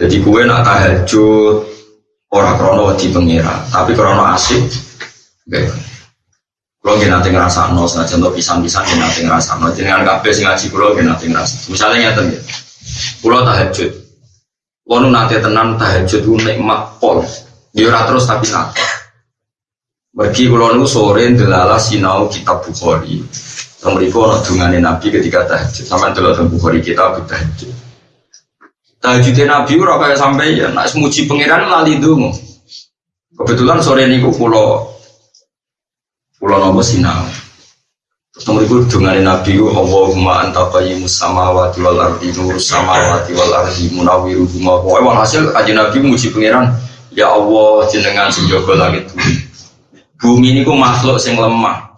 Jadi gue nak tahajud orang krono wedi pengira, tapi krono asik. Oke. Kalau kita nanti ngerasa no, senajan contoh pisang-pisang kita nanti ngerasa no. Jangan kabeh sing ngaji kulo kita nanti ngerasa. Misalnya nyata ya, kulo tahajud. Kulo nanti tenang tahajud itu nikmat pol. Dia terus tapi nanti. Pergi kulo nu sore delala sinau kitab Bukhari. Yang mereka nak dungane Nabi ketika tahajud. Delala tentang Bukhari kita tahajud. Tahajudnya Nabi ora kayak sampai ya, nak semuji pangeran lali dulu. Kebetulan sore niku kulo kulo nopo sinau. Terus mereka dengan Nabi ku Allahumma anta qayyimus samawati wal ardi nur samawati wal ardi munawiru huma. Pokoke hasil aja Nabi muji pangeran. Ya Allah jenengan sing jaga langit bumi. Bumi niku makhluk sing lemah.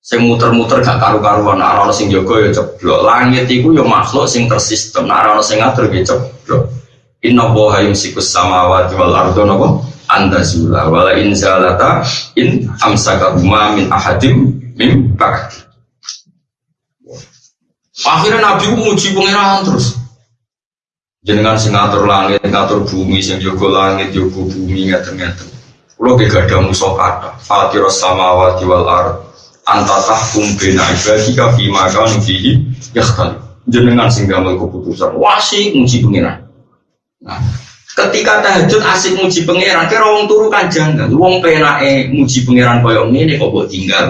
Sing muter-muter gak karu-karuan, ana sing jaga ya ceblok. Langit iku ya makhluk sing tersistem, nek ana sing ngatur ya ceblok. Inna Allaha yumsikus samawati wal arda napa? Anda zula wala in zalata in amsakahuma min ahadim min ba'd. Akhirnya Nabi muji pangeran terus. Jenengan sing ngatur langit, ngatur bumi, sing jaga langit, jaga bumi ngaten-ngaten. Kulo ge gak ada musuh kata. Fatiros samawati wal ard. Anta tahkum bina ibadika fi maka nufihi yakhtal. Jenengan sing damel keputusan. Wasik muji pangeran. Nah, ketika tahajud asik muji pangeran, kira wong turu kan janggal. Wong penake muji pangeran koyo ngene kok mbok tinggal.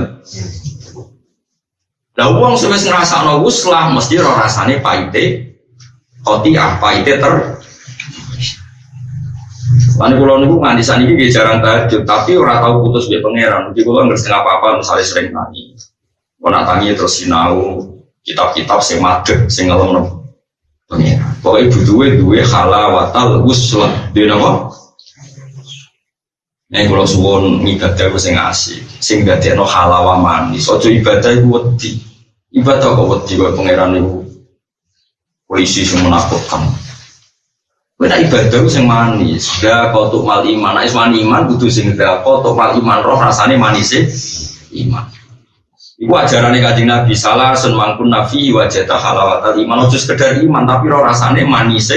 Lah wong sewis ngrasakno wuslah mesti ora rasane paite. Koti ah paite ter Lalu kalau niku nganti saat ini jarang tahajud, tapi orang tahu putus dia pangeran. Jadi kalau nggak setengah apa-apa, misalnya sering nangis. Kalau tangi terus sinau kitab-kitab sing madeg, sing ngelem nopo pangeran. Pokoknya butuhe duwe halawatal wuslah di nopo. Nih kalau suwon ibadah gue sing asik, sing gak no halawa manis. Ojo ibadah gue wedi, ibadah kok wedi gue pangeran itu polisi yang menakutkan. Kena ibadah sing manis, gak kau tuh mal iman, nah iman iman butuh sing kau tuh mal iman roh rasanya manis iman. Iku ajaran kajian Nabi salah sun mangkun nabi wajah halawat iman ojo sekedar iman tapi roh rasanya manis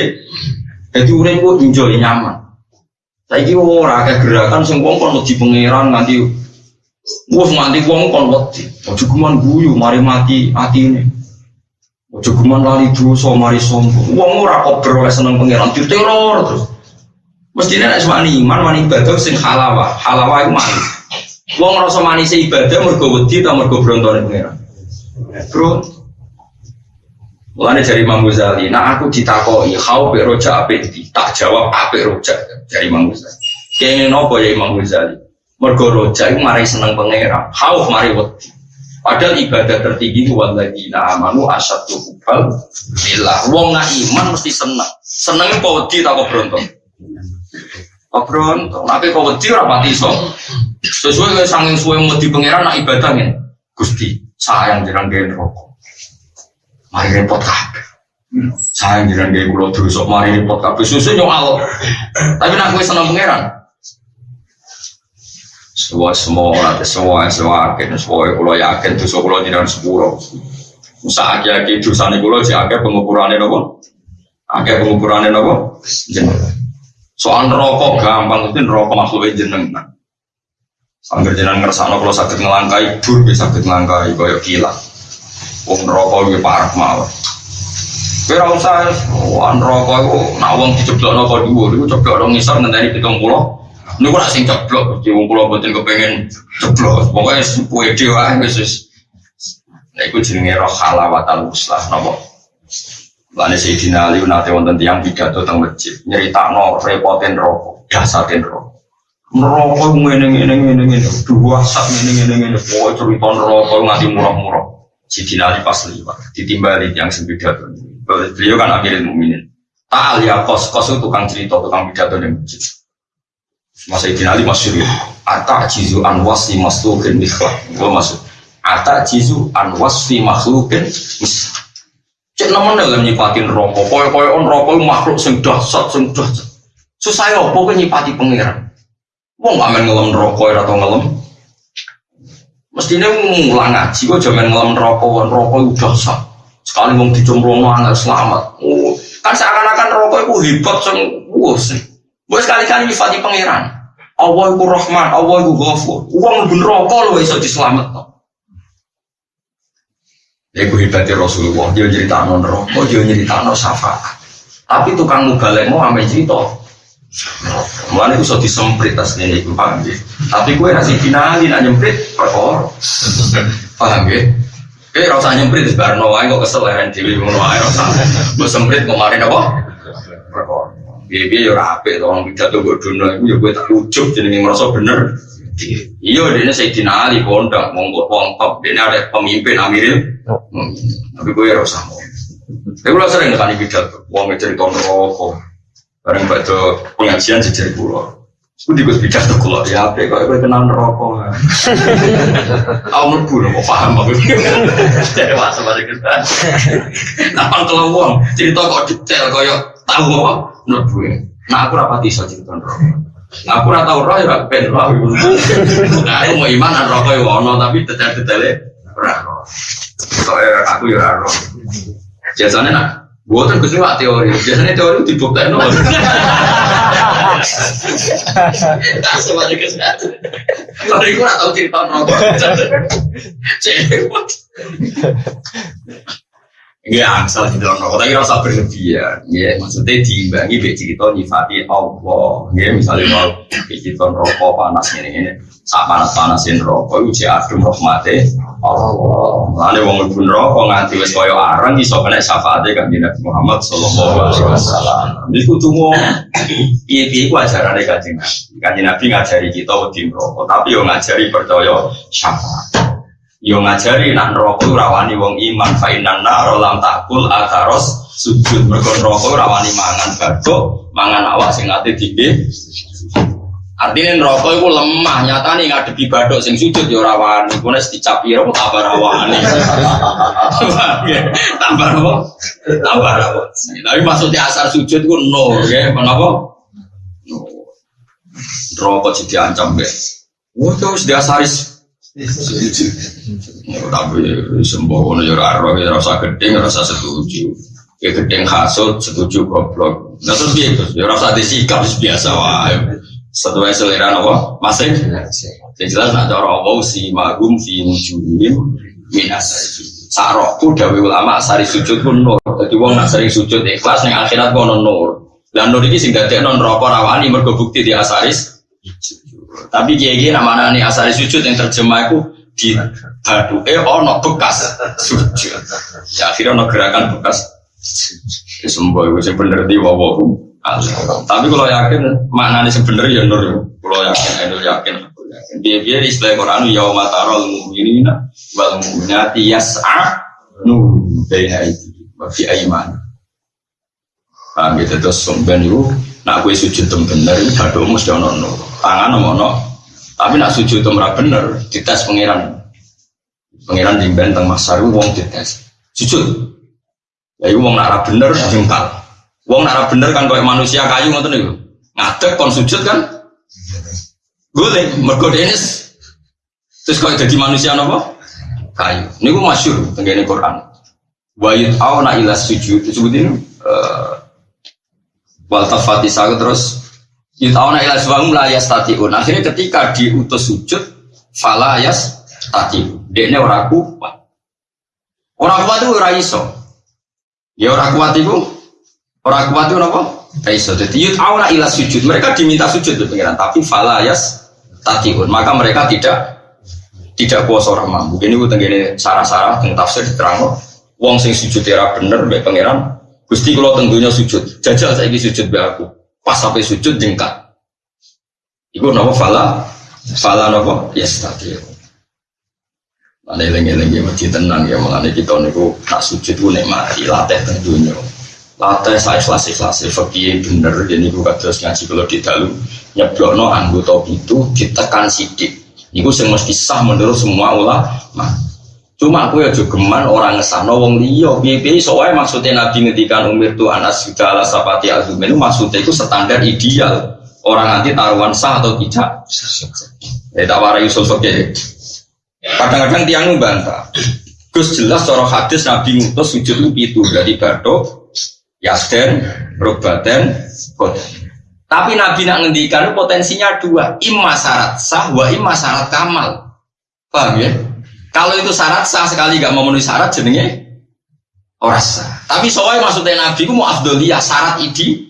Jadi urip ku enjoy nyaman. Saiki ora akeh gerakan sing wong kon wedi pangeran nganti wis nganti wong kon wedi. Ojo guyu mari mati atine. Ojo guman lali dosa mari sombong. Wong ora kok oleh seneng pangeran diteror terus. Mestine nek semani iman wani ibadah sing halawah. Halawah iku manis. Wong ngrasa manis ibadah mergo wedi ta mergo brontone pangeran. Bro. Mulane dari Imam Ghazali, nah aku ditakoki kau pe roja apik tak jawab apik roja dari Imam Ghazali. Kene nopo ya Imam Ghazali? Mergo roja iku mari seneng pangeran, khauf mari wedi. Padahal ibadah tertinggi waladina amanu asyadu hubal Bila Wong nggak iman mesti seneng. Senengnya kau wedi tak kau beruntung Kau beruntung Tapi kau wedi rapati so Sesuai dengan sanging suwe wedi pangeran nak ibadah nih Gusti sayang jangan gaya rokok Mari repot kabeh. Sayang jangan gaya kulo Mari repot kabeh. Susu nyokal Tapi nak gue seneng pangeran semua semua semua semua agen semua kalau yakin tuh kalau tidak sepuluh Musa aki aki dosa nih kalau si aki pengukurannya nopo aki pengukurannya nopo jeneng. Soal rokok gampang itu rokok makhluk jeneng Sangger jenengan ngersakno kalau sakit ngelangkai dur bisa sakit ngelangkai koyo gila. Wong rokok iki parah. Kowe ora usah wan rokok iku nak wong diceblokno kok dhuwur iku ceblok ngisor ngenteni 70 Niku nak sing ceblok, Gusti wong kula mboten kepengin ceblok. Pokoke pede wae wis wis. Nek iku jenenge roh halawatal uslah napa? Lane Sayyidina Ali nate wonten tiyang pidato teng masjid nyeritakno repoten rokok, dasaten rokok. Neraka ngene ngene ngene ngene, dua sak ngene ngene ngene, pokoke cerita neraka nganti murah-murah. Sayyidina Ali pas liwat, ditimbali yang sing pidato. Beliau kan akhirul mukminin. Ta'al ya kos, kos itu tukang cerita, tukang pidato di masjid. Masa Ibn Ali masyur ya. Ata jizu an wasfi makhlukin mikhlak. Gue masuk. Ata jizu an wasfi makhlukin. Cek nemen dalam nyipatin rokok. Koyo-koyo on rokok makhluk sing dahsyat, sing dahsyat. Susah ya apa kan nyipati pangeran. Wong main ngelem rokok atau ngelem. Mestinya ngulang ngaji, gue jaman ngelem rokok, rokok itu dahsyat. Sekali mau dicemplung angin selamat. Oh, kan seakan-akan rokok itu hebat, sing Wes. Wes sekali-kali nyifati pangeran. Allah iku Rahman, Allah iku Ghafur. Wong mlebu neraka lho iso dislametno. Iku hebatnya Rasulullah, dia cerita non rokok, dia cerita non syafaat. Tapi tukang mubalek mau ame cerita. Mulanya itu so disemprit tas ini, paham ya? Tapi gue nasi finali nak nyemprit, perkor. Paham ya? Eh, rasa nyemprit, sebar nawa, kok kesel ya, dewi mau nawa, rasa. Gue semprit kemarin apa? Perkor. Biar-biar ya rapi, orang pidato gue dunia, ya gue tak jadi merasa bener. Iya, dia saya dinali kondang, monggo wong top, dia ada pemimpin Amiril. Tapi gue ya rasa mau. Tapi gue sering nekani pidato, wong cerita rokok. Bareng baca pengajian sejarah pulau. Aku di gus pidato kulo ya apa kok gue kenal rokok. Aku merbu mau paham aku. Masa pada kita. Nampak kalau wong cerita kok detail kok tahu apa? Merbu. Nah aku rapati iso cerita rokok. Aku ora tau roh ya ben roh. Nah, aku mau iman an rokok ya ono tapi detail-detailnya ora roh. Soalnya aku ya ora roh. Biasanya nak Gue kan ke sini teori, biasanya teori itu dibuktikan no. Semuanya kesehatan. Kalau itu nggak tahu cerita rokok. Cewek. Iya, asal di dalam rokok, tapi rasa berlebihan. Ya, maksudnya diimbangi be cerita nyifati Allah. Ya, misalnya mau cerita rokok panas ini ini, saat panas panasin rokok, uji adem rahmati Allah. Lalu wong lebih rokok nganti wes koyo arang, iso kena syafaatnya kan Nabi Muhammad Sallallahu Alaihi Wasallam. Jadi kudu mau, iya iya ku ajaran deh kajian Nabi. Kajian Nabi ngajari kita wedi rokok, tapi yo ngajari percaya syafaat. Yo ngajari nak neraka rawani wong iman fa inna nar lam takul ataros sujud mergo neraka rawani mangan baduk mangan awak sing ate dike Artinya neraka itu lemah, nyata nih ngadepi baduk sing sujud ya rawani, kuwi nek dicapi ro tambah rawani. tambah apa? Tambah rawani. Tapi maksudnya asal sujud ku nur, ya, kenapa? Nur. Neraka jadi ancam, ya. Wah, terus diasaris tapi sembohono ya ora ya rasa gedeng rasa setuju. Ya gedeng hasut setuju goblok. Nah terus piye terus ya rasa disikap biasa wae. Sesuai selera apa? Masih? Yang jelas nak cara Allah si magum fi wujuhim min asari Sarokku dawe ulama asari sujud pun nur. Jadi wong nak sering sujud ikhlas ning akhirat kono nur. Dan nur iki sing dadekno neraka rawani mergo bukti di asaris tapi kiai nama nih asal sujud yang terjemah itu di batu eh ono bekas sujud. Ya akhirnya ono gerakan bekas. Ya, itu sebenarnya di wawahu. Tapi kalau yakin maknanya sebenarnya ya nur. Kalau yakin, itu yakin. Dia dia di istilah Quran ya matarol mu'minina wal mu'minati yas'a nur baina itu fi aiman. Paham gitu terus sumben itu nak gue sujud tem bener itu badu mesti ono nur. Tangan ono tapi nak sujud merah bener dites pangeran. Pangeran di benteng masar wong dites. Sujud. Ya itu wong nak bener jengkal. Wong nak bener kan kayak manusia kayu ngoten niku. Ngadeg kon sujud kan? Boleh, mergo ini terus kalau jadi manusia apa? Kayu. Ini gue masyur tenggine Quran. Wa yut'auna ila sujud disebut ini uh, wal tafati terus Yutauna ila suwahum la yastati'un. Akhirnya ketika diutus sujud, fala yastati'un. Dekne ora kuat. Ora kuat itu ora iso. Ya ora kuat itu ora kuat itu apa? Ora iso. Jadi yutauna ila sujud. Mereka diminta sujud tuh pengiran, tapi fala yastati'un. Maka mereka tidak tidak kuasa orang mampu. Ini gue tenggine sarah-sarah tentang tafsir diterang Wong sing sujud era bener mbek pangeran. Gusti kalau tentunya sujud. Jajal saya sujud be aku Pas sampai sujud jengkat. Iku nama fala, fala nama yes tadi. Ada eling-eling ya masjid tenang ya malah kita niku nak sujud ku nikmati latih tentunya. Latih saya ikhlas ikhlas fakih bener jadi ku terus ngaji kalau di dalu nyeblokno anggota itu ditekan sidik. Iku sing mesti sah menurut semua ulama. Cuma aku ya juga geman orang ngesano wong liya. Piye-piye soalnya maksudnya Nabi ngedikan umir tu anas sudah ala sapati azumin maksudnya itu standar ideal. Orang nanti taruhan sah atau tidak. Ya tak warai usul fakir. Kadang-kadang tiang membantah. Gus jelas cara hadis Nabi ngutus sujud lu itu dari batuk, yasden, robaten, kodan. Tapi Nabi nak ngendikan potensinya dua, imma syarat sah, wa imma syarat kamal. Paham ya? Kalau itu syarat sah sekali gak memenuhi syarat jenenge orang sah. Tapi soalnya maksudnya Nabi ku mau afdoliyah syarat ide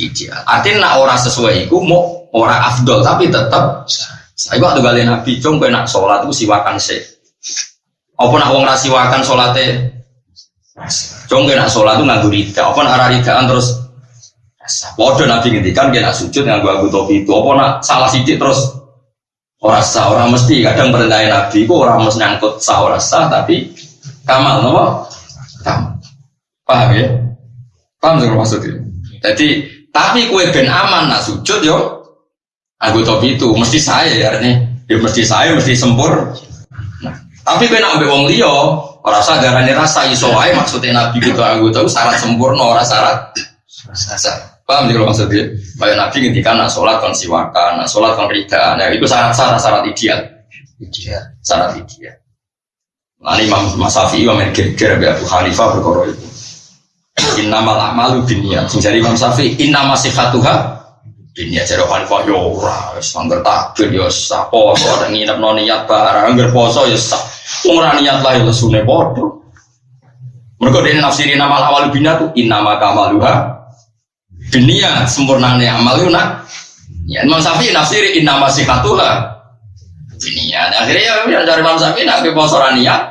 ideal. Artinya nak orang sesuai itu mau orang afdol tapi tetap saya waktu kali Nabi cung nak sholat itu siwakan sih. Apa nak wong rasiwakan sholatnya Cung nak sholat itu nganggu rida. Apa nak ridaan terus Waduh Nabi ngendikan kena sujud nganggu aku topi itu. Apa nak salah sidik terus orang sah orang mesti kadang perintahin Nabi itu orang mesti nyangkut sah orang sah tapi kamal nopo kamal. Paham ya? Paham sih maksudnya? Jadi tapi kue ben aman nak sujud yo aku itu mesti saya ya ini ya mesti saya mesti sempur. Nah, tapi kue nak ambil wong liyo orang sah darahnya rasa iso maksudnya Nabi gitu aku tahu syarat sempurna orang syarat sah. Paham sih kalau maksudnya? Kayak Nabi ngintikan nak sholat kon siwakan, nak sholat kon ridaan. Ya, itu syarat-syarat syarat ideal. Ideal. Syarat ideal. Nah, ini Imam Mas Syafi'i Imam Geger Abu Hanifah berkoro itu. Innamal amalu binniat. Sing jadi Imam Syafi'i innama sihatuha binniat. Jadi Hanifah yo ya ora wis anggar takbir yo ya poso ada nginep no niat barang anggar poso yo ya sah. Wong ora niat lah yo lesune padha. Mergo dene nafsiri nama awal binniat tu innama kamaluha Dunia sempurnanya amal itu nak. Ya Imam Syafi'i nafsiri inna masih katulah. Dunia. Akhirnya ya, ya dari Imam Syafi'i nak poso niat.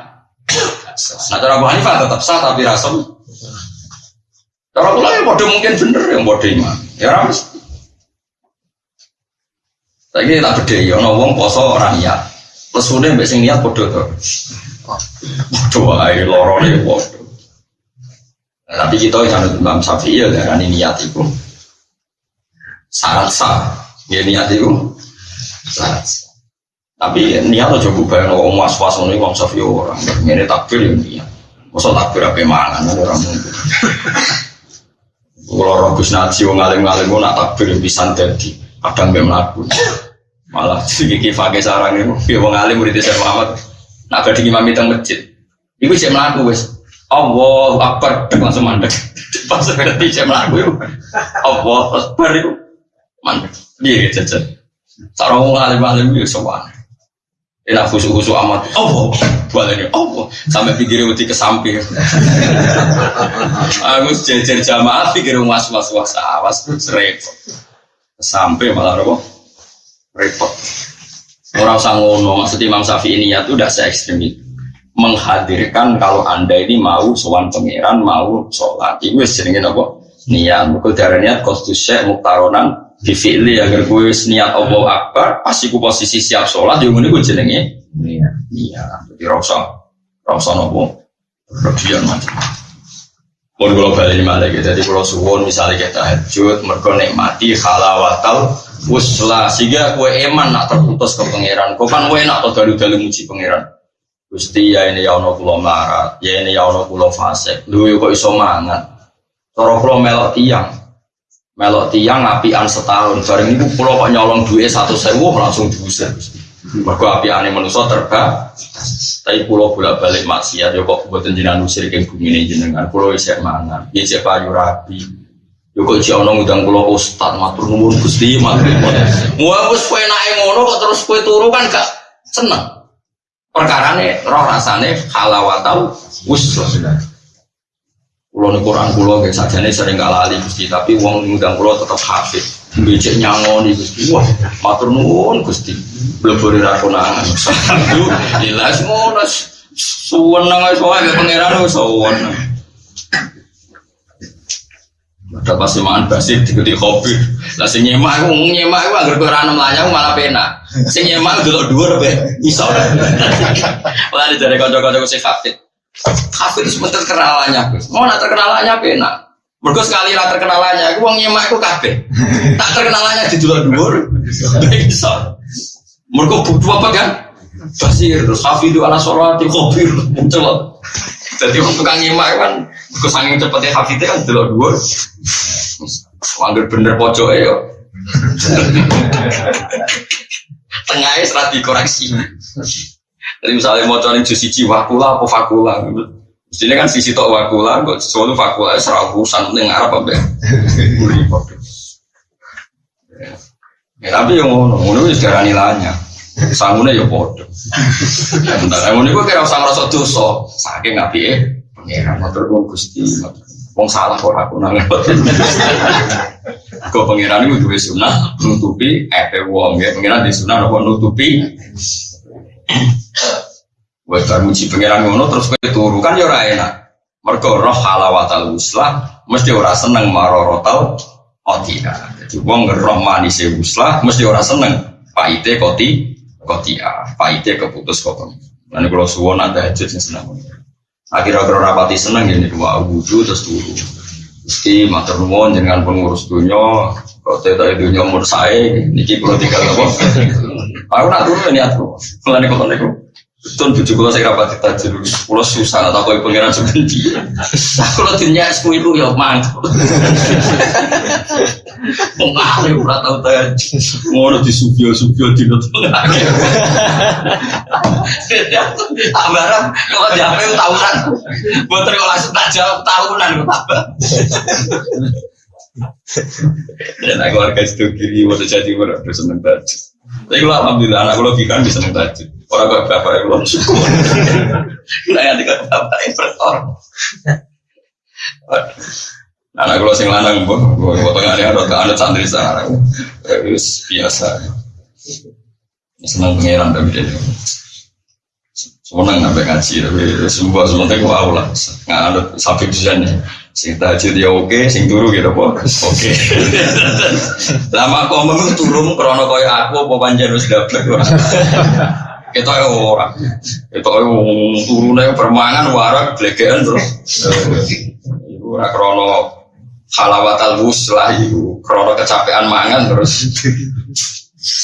Nah cara Abu Hanifah tetap sah tapi rasul. Cara pula yang bodoh mungkin bener yang bodoh iman. Ya ramus. Tapi tak beda ya, wong poso orang niat. Mbak sing niat bodoh tuh. Bodoh aja lorone bodoh. Tapi kita jangan Imam Syafi'i ya darah niat itu syarat sah. Ya niat itu syarat sah. Tapi niat aja bayang orang was was ini Imam Syafi'i orang. Ini takbir ya niat. Masa takbir apa mangan orang mungkin. Kalau orang Gus Naji wong ngalim-ngalim nak takbir bisa jadi kadang gak melakukan. Malah sedikit fakir sarang itu, ya ngalim murid saya Muhammad. Nak badhe imam itu masjid. Iku cek melaku wes. Allah Akbar langsung mandek. Pas cek melaku itu. Allah Akbar itu mandek. Dia jajan. Sarang wong alim-alim itu sowan. Enak khusu-khusu amat. Allah, ini Allah. Sampai pikirnya mesti ke samping. Aku jejer jamaah pikir was was was awas repot. Sampai malah repot. Repot. Orang sangono maksud Imam Syafi'i ya tuh udah se ekstrim itu menghadirkan kalau anda ini mau sowan pangeran mau sholat. Itu seringin apa niat. Buku darah niat kostus syekh muktaronan bifili agar gue niat Allah akbar pasti gue posisi siap sholat yang ini gue jenenge niat. niat. Jadi rasa rasa nopo berlebihan macam pun kalau balik malah gitu jadi kalau suwon misalnya kita hajut mereka nikmati halawatal uslah sehingga gue eman nak terputus ke pangeran kau kan gue enak atau dalu-dalu muji pangeran Gusti ya ini ya ono kulo marat, ya ini ya ono kulo fasik. Lu kok iso mangan. Cara kulo melok tiang. Melok tiang apian setahun. Bareng itu kulo kok nyolong duit satu sewu langsung diusir. Mergo apiane manusa terba. Tapi kulo bolak-balik maksiat yo kok mboten jenengan usir ke bumi jenengan. Kulo isih mangan. Ya isih payu rapi. Yo kok jek ono ngundang kula ustaz matur nuwun Gusti matur. Wah kowe enake ngono kok terus kowe turu kan gak seneng perkara ini roh rasane halawatau usra. Kulo nih Quran kulo kayak saja nih sering kalah lali gusti tapi uang ngundang kulo tetap hafid. Becek nyangoni gusti. Wah matur nuwun gusti. Belum beri rakonangan jelas ngono. Suwen nang soalnya pangeran suwen ada pas semaan basir diketik kopi. Lah sing nyemak aku nyemak aku agar kowe ranum lanyang malah pena. Sing nyemak delok dhuwur be iso. Lah ada dari kanca-kanca sing hafid. Hafid itu sebentar kenalannya. Mau nak terkenalannya pena. Mergo sekali lah terkenalannya aku wong nyemak aku kabeh. Tak terkenalannya di delok dhuwur. Iso. Mergo butuh apa kan? Basir terus hafidu ala sholati khobir muncul. Jadi waktu tukang nyimak kan, gue saking cepetnya hafidnya kan delok dua. Wanggir bener pojok ya. Tengahnya serat dikoreksi. Jadi misalnya mau cari jus siji wakula apa fakula. Mestinya kan sisi tok wakula, kok sesuatu fakula serah urusan penting Arab apa ya. Ya, tapi yang ngono, ngono wis darani lanya. Sangune ya padha. Entah ngono iku kira usah ngrasa dosa, saking apike pangeran kok Gusti. Wong salah kok aku nang. Kok pangeran iku duwe sunah nutupi epe wong ya. Pangeran di sunah napa nutupi. Bar muji pangeran ngono terus kowe turu kan ya ora enak. Mergo roh halawatal uslah mesti ora seneng marorotal otia. Jadi wong roh manise uslah mesti ora seneng paite koti kotia. Paite keputus kok. Lan kalau suwon ada hajat sing seneng. Akhir-akhir rapati seneng ini dua wudhu terus turu. Meski matur nuwun jenengan pengurus dunia, kok tidak dunia umur saya, niki perlu tinggal apa? Aku nak turu ini aku, mulai kok niku. Betul bujuk kalau saya rapat tajir, kalau susah atau kau pengiran sebenci. Kalau es itu ya mantap. Mengalir udah tahu tajir, ngono di subio subio di nonton lagi. Abaran kalau jape tahunan, buat terima langsung tak jawab tahunan tambah. Dan aku warga situ kiri, waktu jadi udah seneng tajir. Tapi kalau alhamdulillah anak gue logika bisa seneng tajir. Orang kok bapak yang belum syukur. Nah yang tiga bapak yang bertor. Anak kalau sing lanang bu, gue tengah ini ada ada santri sana. Terus biasa. Senang pangeran tapi dia. Senang sampai ngaji tapi semua semuanya gue awal lah. Nggak ada sampai tujuannya. Sing tahajud ya oke, sing turu gitu po. Oke. Lama kok ngomong turun krono koyo aku apa panjen wis dablek ora. Kita ya ora. Kita ya turune permangan warak blegean terus. Ora krono halawat al lah iku krono kecapean mangan terus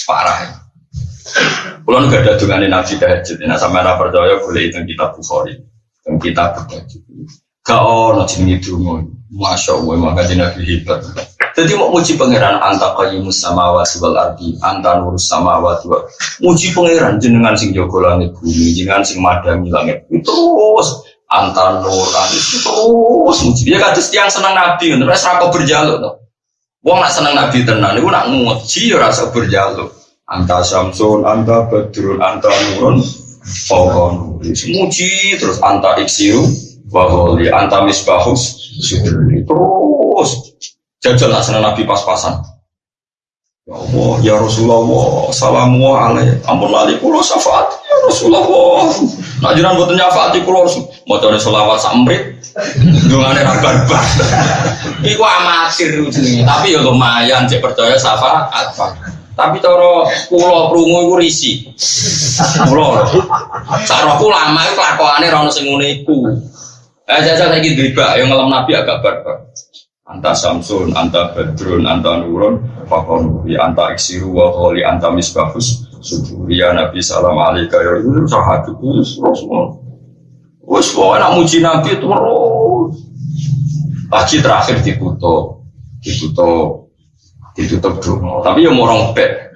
parah. Kulo gak ada dungane Nabi tahajud. Nah sampean ora percaya boleh itu kitab Bukhari. Teng kitab tahajud. Gak ono jenenge donga. Masya Allah, maka Nabi hebat. Jadi mau muji pangeran anta qayimus samawati wal ardi, anta nurus samawati wal muji pangeran jenengan sing jaga langit bumi, jenengan sing madangi langit. Terus anta nur terus muji. Dia kata yang senang Nabi, terus rako berjaluk tuh. Wong nak seneng Nabi tenan, iku nak muji ya rasa berjaluk. Anta samsun, anta badrun, anta nurun, pokon. Muji terus anta iksiru, waholi anta misbahus. Terus. Jajal senang nabi pas-pasan. Ya Allah ya Rasulullah salamu alaih. Ampun lali kulo syafaat. Ya Rasulullah. Nak jiran buat nyafaati kulo mau cari selawat samrit dungane rabar bar iku amatir tapi ya lumayan cek percaya syafaat. Tapi cara kulo krungu iku risi. Kulo cara lama iku lakokane ra ono sing Eh, saya saya ingin riba, yang ngelam Nabi agak barbar. Anta Samsun, anta Badrun, anta Nurun, fakon ya anta Iksiru, wa kholi, anta Misbahus, ya Nabi Salam Alaikum, ya itu sahabat itu semua. Wes pokoknya nak muji Nabi terus. Lagi terakhir ditutup, ditutup, ditutup dulu. Tapi yang orang bed.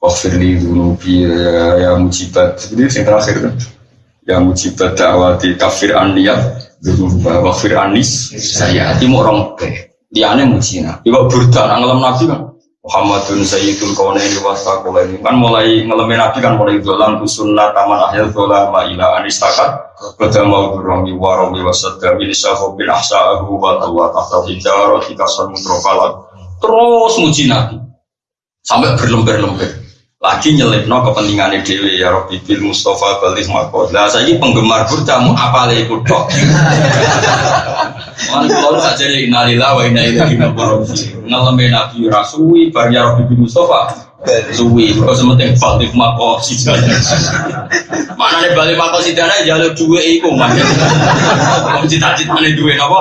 Wafirli dulu ya, ya mujibat. Jadi yang terakhir kan yang mujibat dakwati kafir aniyat wa kafir anis saya hati mau orang ke aneh mujina ibu burda ngelam nabi kan? Muhammadun Sayyidul Kaunaini ini. Kan mulai ngelemin Nabi kan mulai dolan sunnah taman akhir dolan ma ila anistakat. Kata mau durami warami wasadda min syahu bin ahsa'ahu wa tawa tahta hijarah tikasan mutrofalat terus muji Nabi. Sampai berlembar-lembar lagi nyelipno kepentingan dewi ya Robi bil Mustafa balik makot lah saya ini penggemar burdamu apa lagi ikut dok Mana kalau saja jadi inalillah wa inna ilaihi raji'un. Ngalamin Nabi Rasui bar ya Robi bil Mustafa? Suwi. Kok sementing balik makot sih mana nih balik makot sih dana jalur dua iku mana cita-cita nih dua apa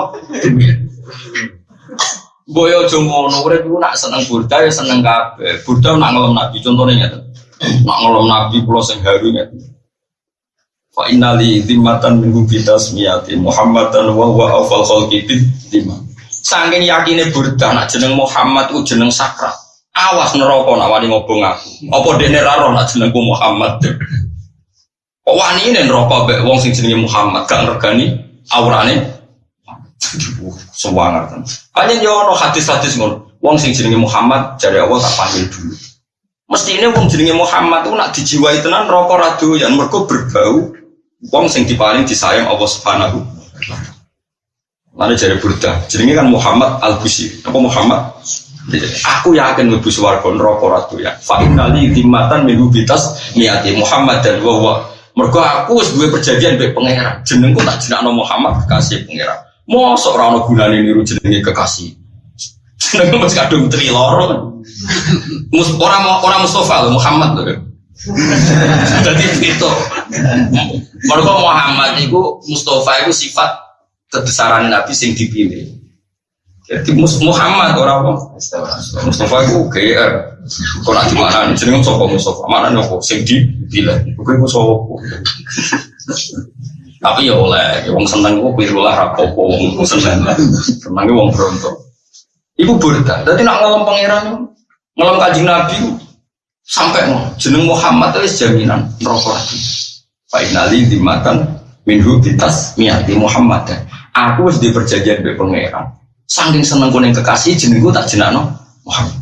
Boyo jomono, urip iku nak seneng burda ya seneng kabeh. Burda nak ngelem nabi, contohnya ngeten. Nak ngelem nabi kula sing haru ngeten. Fa innali zimmatan minggu kita semiyati Muhammadan wa huwa awfal khalqi bidima. Saking yakine burda nak jeneng Muhammad ku jeneng sakral. Awas neraka nak wani ngobong aku. Apa dene ra roh nak jenengku Muhammad. Kok wani neraka mbek wong sing jenenge Muhammad gak regani aurane Sewangar kan. Hanya yo no hadis-hadis ngono. Wong sing jenenge Muhammad dari Allah tak panggil dulu. Mesti ini wong jenenge Muhammad tuh nak dijiwai tenan rokok radu yang mereka berbau. Wong sing dipaling disayang Allah Subhanahu. Mana jadi Burda, jenenge kan Muhammad Al Busi. Apa Muhammad? Aku yakin lebih suwargo rokok radu ya. Fa innali dimatan minggu bitas niati Muhammad dan wawa. Mergo aku duwe perjanjian mbek pangeran. Jenengku tak jenakno Muhammad kekasih pangeran. Mosok ora ono gunane niru jenenge kekasih. Jenenge mesti kadung tri loro. Mus orang orang Mustafa loh Muhammad loh. Jadi itu. Mereka Muhammad itu Mustafa itu sifat kebesaran Nabi sing dipilih. Jadi Muhammad orang apa? Mustafa itu GR. Kau nanti mana nih? Jadi Mustafa Mustafa mana kok sing dipilih? Oke Mustafa. Tapi ya oleh, wong seneng kok pirulah rapopo, wong seneng, senengnya wong berontok. Iku burda. Jadi nak ngelam pangeran, ngelam kaji Nabi, sampai mau jeneng Muhammad itu jaminan rokok lagi. Finali dimatan minhu bitas miati Muhammad. Aku harus diperjanjian be pangeran. Saking seneng kuning kekasih jenengku tak jenakno Muhammad.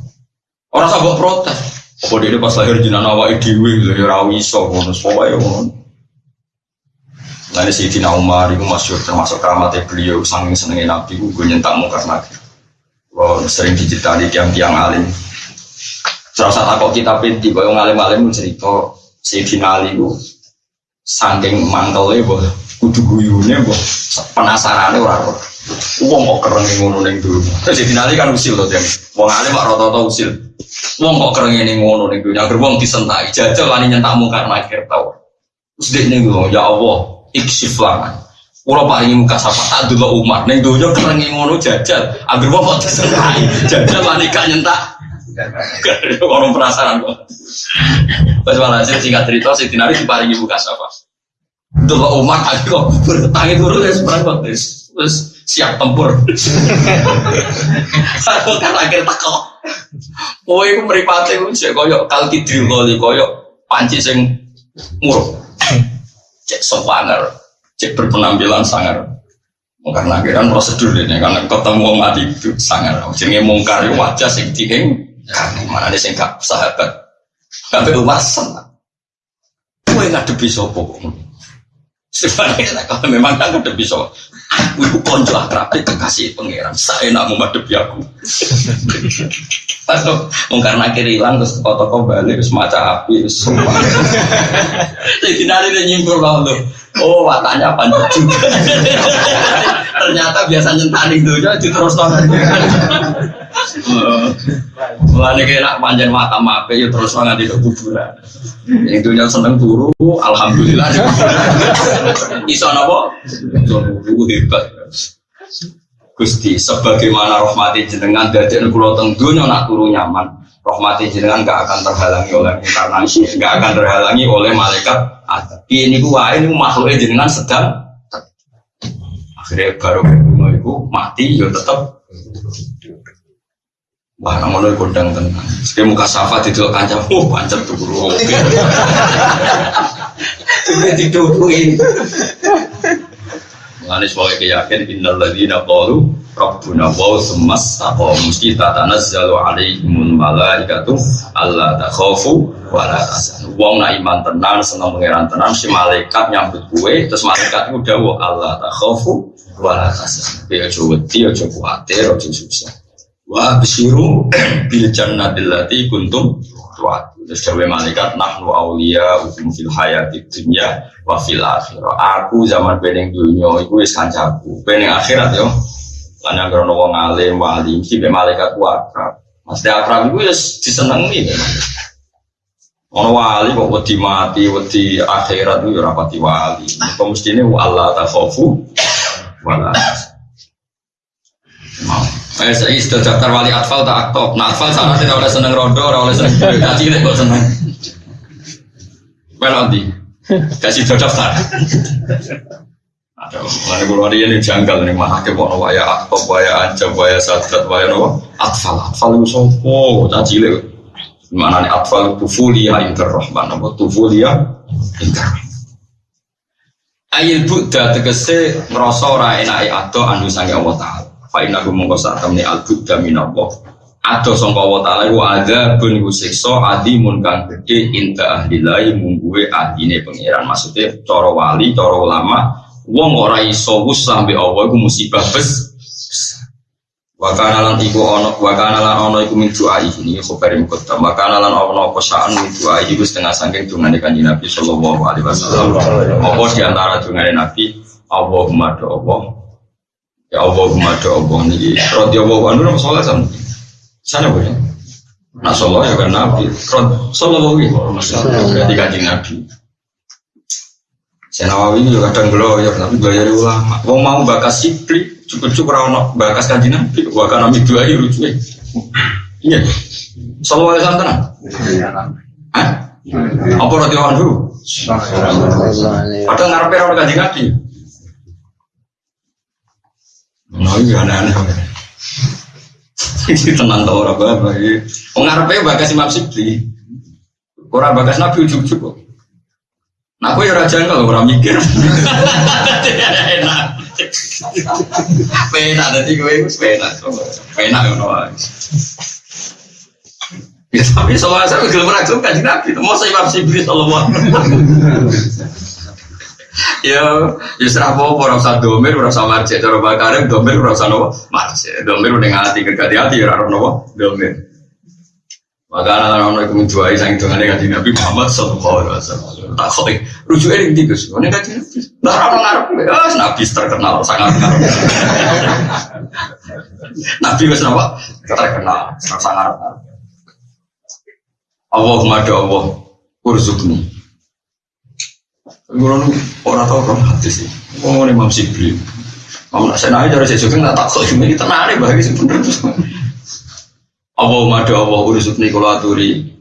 Orang sabuk protes. Apa dia pas lahir jenakno awake dhewe ya ora iso ngono. Lalu Sayyidina Umar itu masyur termasuk keramatnya beliau saking senengnya Nabi gue nyentak mungkar nakir. Wah, sering diceritani tiang-tiang alim. Serasa takut kita pinti, kalau ngalim-alim cerita Sayyidina Ali itu saking mantelnya, boh, kudu guyune, boh, penasarannya orang Wong kok keren ngono ning dunya. Terus Sayyidina Ali kan usil loh, Tem. Wong alim kok rata-rata usil. Wong kok keren ning ngono ning dunya. Agar wong disentai, jajal wani nyentak mungkar nakir tau. Terus dia nih ya Allah, iksif laman. Kalau paling muka sapa tak dulu umat, neng dojo kerengi ngono jajal, agar bapak tersentai, jajal manika nyentak. Orang penasaran kok. Pas malah singkat cerita, saya tinari diparingi muka sapa. Dulu umat aku kok bertangi turun ya kok terus siap tempur. Aku kan akhir teko. Oh, itu meripati itu koyok kalkidril kali koyok panci sing muruk cek sopaner, cek berpenampilan sangar. Karena akhirnya prosedur ini karena ketemu mati itu sangar. Jadi mungkar wajah sing dihing karena mana ada sing gak sahabat. Sampai umasan. Kue ngadepi sopo. Sebenarnya kalau memang kan ngadepi sopo. Aku itu konco akrab kekasih pangeran. Saya nak menghadapi aku. Pas mungkar nakir hilang terus toko-toko balik terus maca api terus sumpah. Jadi nari dia nyimpul lalu. Oh watanya panjang juga. Ternyata biasa nyentani dunia terus nonton. Mulane kira panjang mata mape ya terus nonton di kuburan. Yang dunia seneng turu, alhamdulillah. Iso napa? Iso hebat. Gusti, sebagaimana rahmati jenengan dari kula teng dunia nak turu nyaman, rahmati jenengan gak akan terhalangi oleh inkarnasi, gak akan terhalangi oleh malaikat. Ini gua ini makhluknya jenengan sedang akhirnya baru itu mati ya tetap Wah, namun itu kondang tenang. Sekali muka safa di dalam kancam, oh pancet tuh guru. Oke. Juga diduduin. Mengenai sebagai keyakin innal ladzina qalu rabbuna wa semas taqom mesti tatanazzalu alaihimul malaikatu alla takhafu wa la tahzanu. Wong nak iman tenan seneng pangeran tenan si malaikat nyambut kue terus malaikat itu dawuh Allah takhafu wa la tahzanu. Ya aja wedi aja kuwatir aja susah. Wa bisiru bil jannatil lati kuntum tuat. Terus dawe malaikat nahnu aulia ukum fil hayati dunya wa fil akhirah. Aku zaman beneng dunya iku wis kancaku. Beneng akhirat yo. Lan krono wong alim wali mesti be malaikat ku akrab. Mesti akrab iku wis disenengi. Ono wali kok wedi mati, wedi akhirat itu ora pati wali. Kok mestine Allah takhafu wala. Mau. Eh, sudah daftar wali atfal tak aktif. Nah, atfal sana tidak oleh seneng rondo, ora oleh seneng. Ngaji ini kok seneng. Well, nanti kasih sudah daftar. Ada, gue wali ini janggal nih, mana ke mau waya aktif, waya ancam, waya sadat, waya nopo. Atfal, atfal itu sopo, caci le. Mana nih atfal tufulia interrohman, nopo tufulia interrohman. Ayil Buddha tegese ngerasa ora enake ado anu sange Allah Ta'ala. Fa inna hu mongko sak temne al Buddha minallah. ada sangka wa ta'ala iku ada bun iku siksa adimun kang gede inta ahlilai mungguwe adine pangeran. Maksudnya cara wali cara ulama wong ora iso wus sampe Allah iku musibah bes Wakana lan iku ono wakana lan ono iku min doa ini khabar muqaddam. Wakana lan ono apa saan min doa iku setengah saking dungane kanjeng Nabi sallallahu alaihi wasallam. Apa di antara dungane Nabi? Allahumma do ya Allahumma do Allah niki radhiyallahu anhu nama sallallahu alaihi Sana boleh. Nah, sallallahu ya kan Nabi. Sallallahu alaihi wasallam. Berarti kanjeng Nabi. Saya Nawawi ini kadang ya, tapi belajar ulama. Wong mau bakas sipli, cukup-cukup rawon bakas kanjeng Nabi. Bahkan Nabi dua ini lucu Iya. Sallallahu alaihi wasallam. Hah? Apa wan dulu? Padahal ngarepe rawon kanjeng Nabi. Nah, ini aneh-aneh. Ini tenang tau orang bapak. Mengarepnya bagas Imam Sibli. Orang bagas Nabi ujuk-ujuk kok. Nah, aku ya raja kalau orang mikir. Enak. Pena tadi gue itu pena. Pena yang nawa. Ya tapi soalnya saya gelem kan Nabi. Mau saya Imam Sibli sallallahu ya ya serah apa ora usah domir ora usah marjek. Cara bakarim domir ora usah nopo? Marjek. Domir udah ngati kerja hati ora nopo? Domir. Maka anak anak itu menjuai sang itu ane kaji nabi Muhammad sallallahu alaihi wasallam. Tak kau rujuk ini tikus ane kaji nabi. Nah orang ah nabi terkenal sangat nabi wes napa terkenal sangat ngarep. Allahumma do Allah urzukni Tahu orang hati sih. Oh, ini Imam Sibli. Kamu nak aja saya juga nggak takut cuma ini tenang bagi sih bener terus. Allah madu Allah urusuk nih kalau aturi.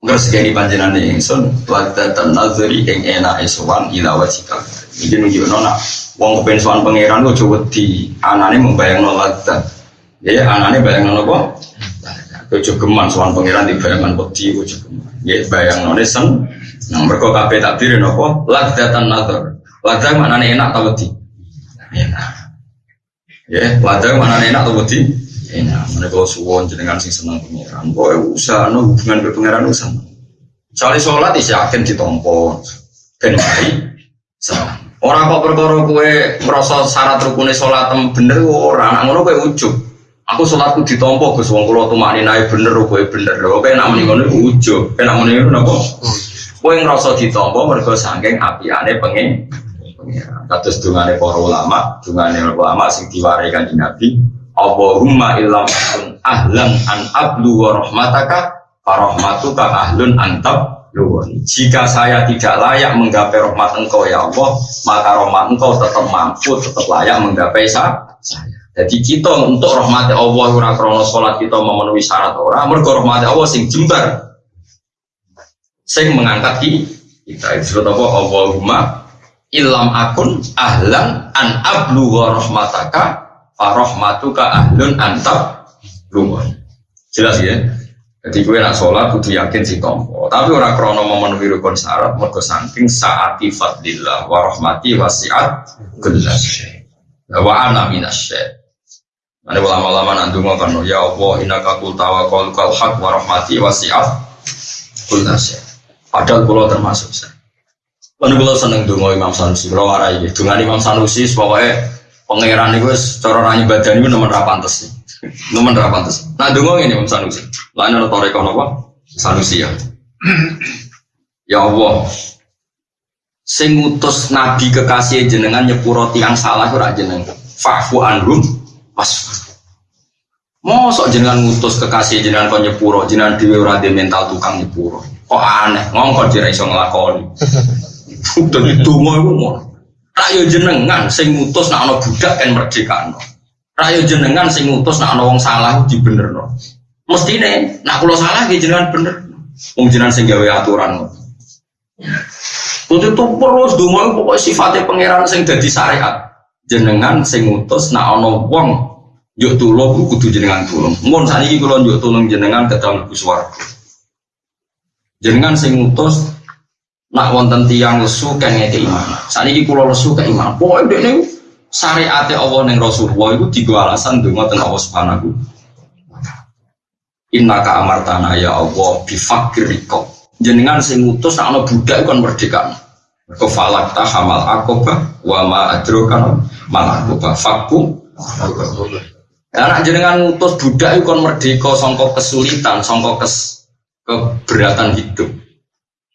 Enggak segini panjenan nih ingsun. Wadda dan nazari yang enak eswan ila wajikal. Ini nunjuk nona. Wong kepen pangeran gue coba di anane membayang nolak Ya anane bayang nol apa? Gue geman sowan pangeran di bayangan peti gue geman. Ya bayang nol sen. Nah, mereka kabeh takbir nopo ladatan nazar. Ladah mana enak tau wedi? Enak. Ya, ladah mana enak tau wedi? Enak. Mereka suwon jenengan sing seneng pengiran. Boy usah no hubungan ke pengiran usah. Soalnya sholat isi yakin ditompo. Ben baik. Orang kok perkara kue merasa syarat rukunnya sholat bener orang. Ngono kue ujub. Aku sholatku ditompo Gus wong kula tumakni naik bener kowe bener. Kowe nak muni ngono ujub. Kowe nak muni ngono napa? Kowe ngrasa ditampa mergo saking apiane pengen kados dungane para ulama, dungane ulama sing diwarai kanjeng Nabi, Allahumma illam akun ahlan an ablu wa rahmataka farahmatuka ahlun antab Jika saya tidak layak menggapai rahmat engkau ya Allah, maka rahmat engkau tetap mampu, tetap layak menggapai saya. Jadi kita untuk rahmat Allah ora krono salat kita memenuhi syarat ora, mergo rahmat Allah sing jembar. Sing mengangkat kita. Disebut apa? Allahumma ilam akun ahlan an ablu wa rahmataka farahmatuka ahlun antab lumun jelas ya? Jadi gue nak sholat kudu yakin si tompo. Tapi orang krono memenuhi rukun syarat mergo saking saati fadlillah wa rahmati wasiat kullas. Wa ana minasy Ada ulama-ulama nanti ngomong ya Allah inaka kul tawakal kal hak wa rahmati wasiat kullas Padahal pulau termasuk saya. Lalu pulau seneng dungo Imam Sanusi, pulau warai gitu. Dengan Imam Sanusi, pokoknya pangeran itu cara nanya badan itu nomor pantas sih. Nomor pantas. Nah dungo ini Imam Sanusi. Lain ada toreko apa? Sanusi ya. Ya Allah, sing nabi kekasih jenengan nyepuro tiang salah ora jeneng fa'fu anhum wasfa mosok jenengan ngutus kekasih jenengan kok nyepuro? Jenengan dhewe ora mental tukang nyepuro. Kok aneh? Ngongkon jira iso nglakoni dadi donga iku ngono. Rayo jenengan sing ngutus nek ana budak kan merdekano rayo jenengan sing ngutus nek ana wong salah dibenerno. Mestine nek kula salah nggih jenengan bener. Wong jenengan sing gawe aturan Kudu itu terus donga pokoknya sifatnya pangeran sing dadi syariat. Jenengan sing ngutus nek ana wong yuk tulung kudu jenengan tulung mun saniki kula yuk tulung jenengan mlebu swarga jenengan sing ngutus nak wonten tiang lesu kan ngeke iman ini kula lesu ke iman pokoke dekne syariate Allah ning Rasulullah itu tiga alasan donga teng Allah Subhanahu Inna ka amartana ya Allah bifakir. Jenengan sing ngutus nak ana budak kon merdeka. Kau falak hamal akoba wa ma adrokan mal fakku. Anak jenengan ngutus budak itu kon merdeka songkok kesulitan, songkok kes keberatan hidup.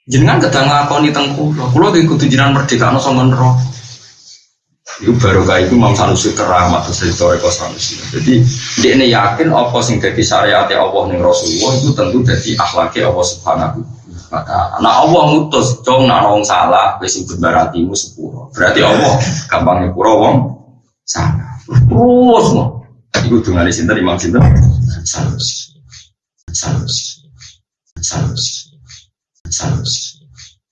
Jenengan kadang ngakoni tengku, kulo iki kudu jenengan merdeka ana sangka neraka. Itu baru kayak itu Imam Sanusi keramat terus dari Toreko Sanusi. Jadi dia ini yakin apa sing jadi syariat Allah nih Rasulullah itu tentu jadi akhlaknya Allah Subhanahu. Nah Allah ngutus dong nak wong salah wis berartimu sepuro. Berarti Allah gampang nyepuro wong salah. Terus. Iku dungane sinten Imam sinten? Sanusi. Sanusi. Sanusi. Sanusi.